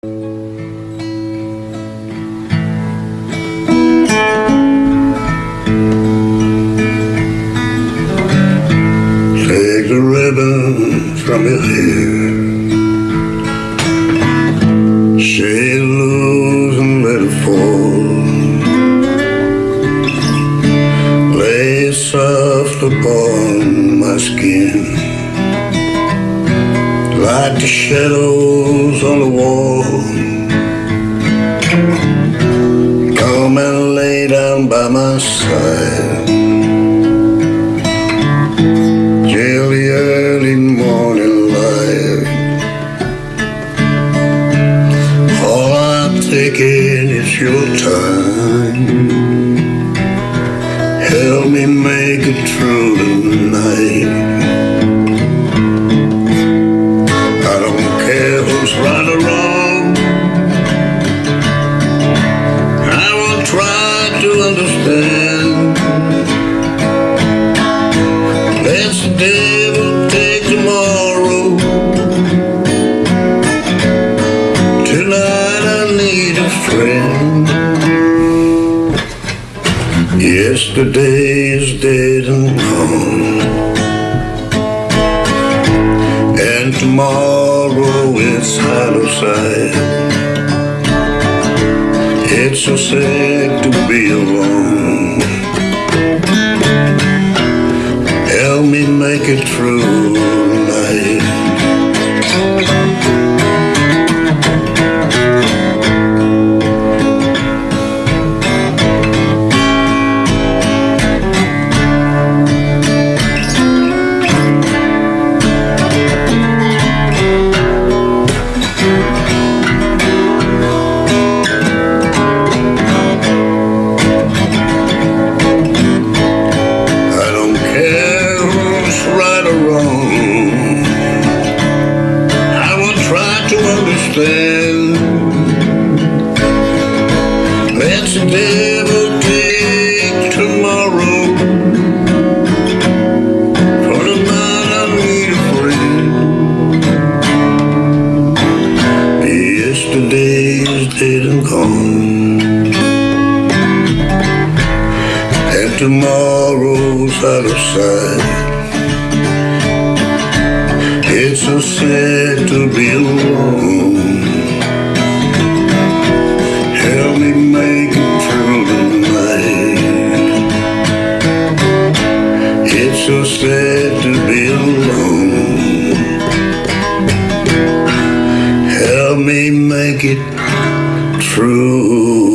Take the ribbon from your hair. Shake loose and let it fall. Lay soft upon my skin. Like the shadows on the wall. Come and lay down by my side. Till the early morning light. All I'm taking is your time. Help me make it through the night. Let the devil take tomorrow. Tonight I need a friend. Yesterday is dead and gone. And tomorrow is out of sight. It's so sad to it through the understand. Let the devil take tomorrow. For tonight I need a friend. Yesterday is dead and gone. and tomorrow's out of sight. It's so sad to be make it through